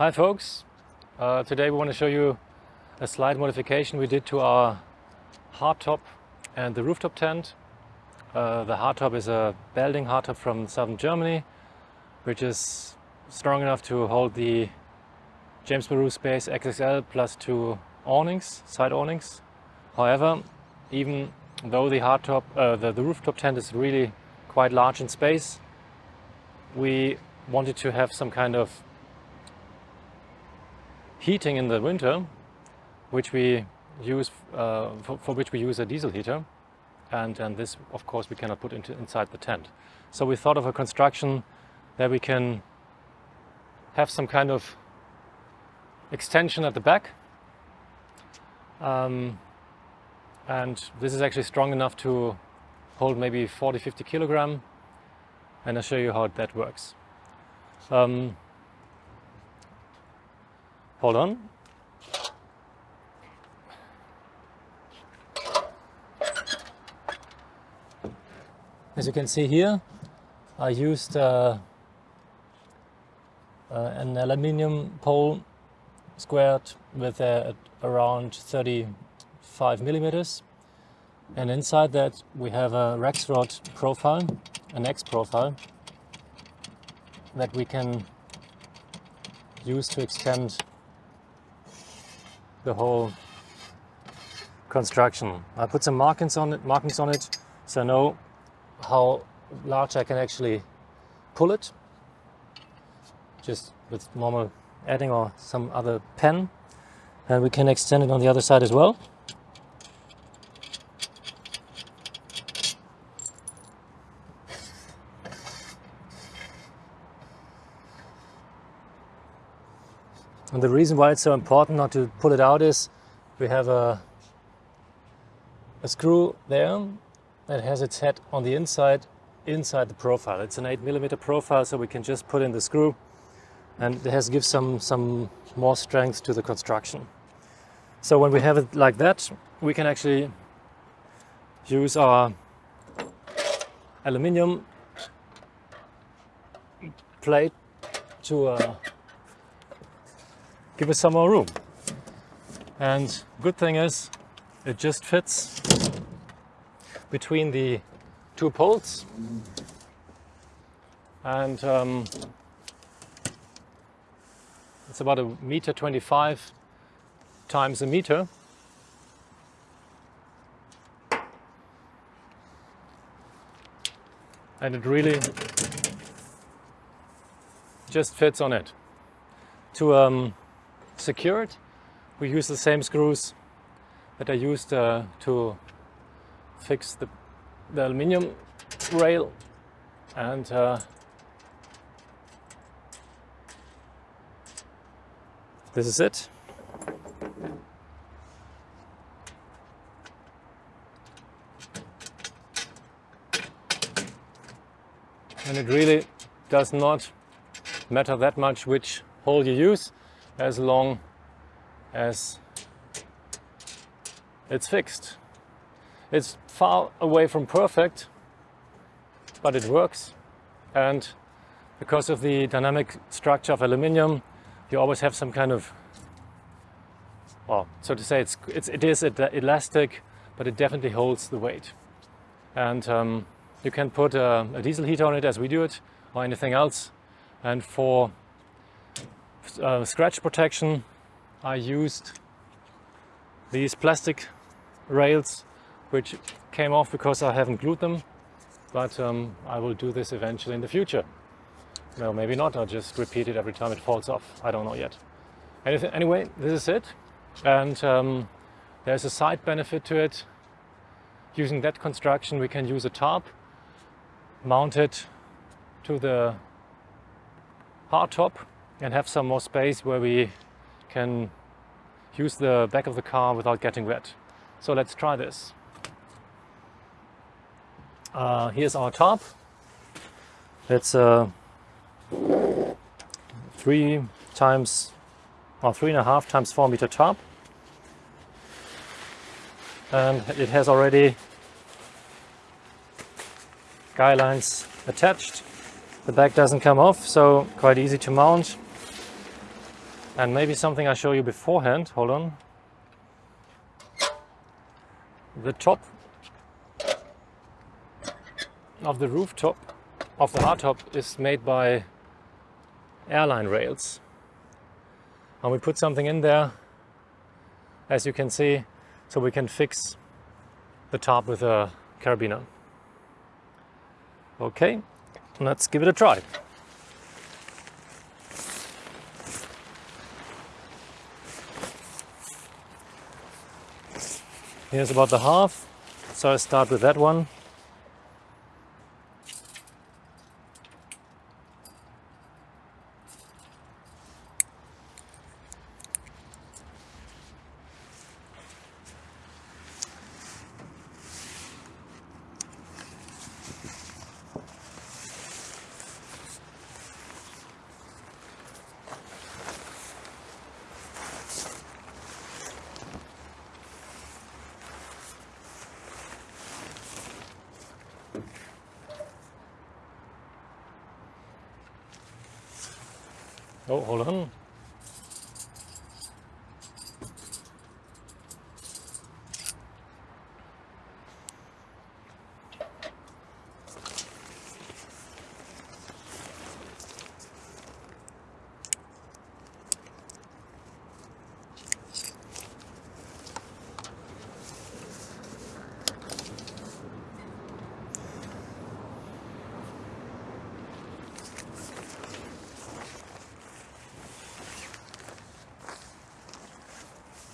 Hi folks, uh, today we want to show you a slight modification we did to our hardtop and the rooftop tent. Uh, the hardtop is a Belding hardtop from southern Germany which is strong enough to hold the James Baroud Space XXL plus two awnings, side awnings. However, even though the hardtop, uh, the, the rooftop tent is really quite large in space, we wanted to have some kind of heating in the winter, which we use uh, for, for, which we use a diesel heater, and, and this, of course, we cannot put into, inside the tent. So we thought of a construction that we can have some kind of extension at the back, um, and this is actually strong enough to hold maybe 40-50 kilogram, and I'll show you how that works. Um, hold on. As you can see here, I used uh, uh, an aluminium pole squared with uh, around 35 millimeters. And inside that we have a Rexroth profile, an X profile, that we can use to extend the whole construction. I put some markings on it, markings on it so I know how large I can actually pull it just with normal Edding or some other pen and we can extend it on the other side as well. And the reason why it's so important not to pull it out is we have a, a screw there that has its head on the inside, inside the profile. It's an 8 millimeter profile, so we can just put in the screw and it has gives some, some more strength to the construction. So when we have it like that, we can actually use our aluminium plate to uh, give us some more room. And good thing is it just fits between the two poles and um, it's about a meter 25 times a meter and it really just fits on it. To um, secured. We use the same screws that I used uh, to fix the, the aluminium rail and uh, this is it. And it really does not matter that much which hole you use as long as it's fixed. It's far away from perfect, but it works. And because of the dynamic structure of aluminium, you always have some kind of, well, so to say, it's, it's, it is elastic, but it definitely holds the weight. And um, you can put a, a diesel heater on it as we do it, or anything else. And for uh, scratch protection, I used these plastic rails, which came off because I haven't glued them, but um, I will do this eventually in the future. Well, maybe not, I'll just repeat it every time it falls off. I don't know yet. Anything, anyway, this is it. And um, there's a side benefit to it. Using that construction, we can use a tarp, mount it to the hardtop and have some more space where we can use the back of the car without getting wet. So let's try this. Uh, here's our top. It's a three times or three and a half times four meter top. And it has already guy lines attached. The back doesn't come off, so quite easy to mount. And maybe something I show you beforehand, hold on. The top of the rooftop of the hardtop is made by airline rails. And we put something in there, as you can see, so we can fix the top with a carabiner. Okay, let's give it a try. Here's about the half, so I start with that one. 好好得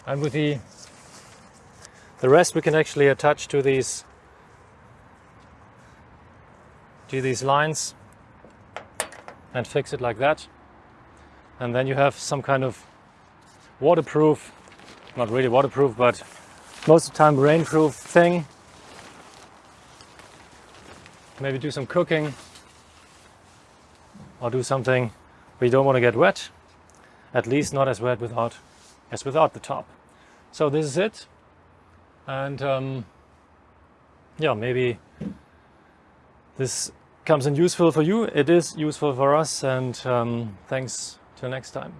And with the, the rest we can actually attach to these, to these lines and fix it like that. And then you have some kind of waterproof, not really waterproof, but most of the time rainproof thing. Maybe do some cooking or do something you don't want to get wet. At least not as wet without as without the top. So this is it. And um, yeah, maybe this comes in useful for you. It is useful for us. And um, thanks till next time.